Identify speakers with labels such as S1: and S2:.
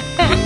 S1: Ha ha ha!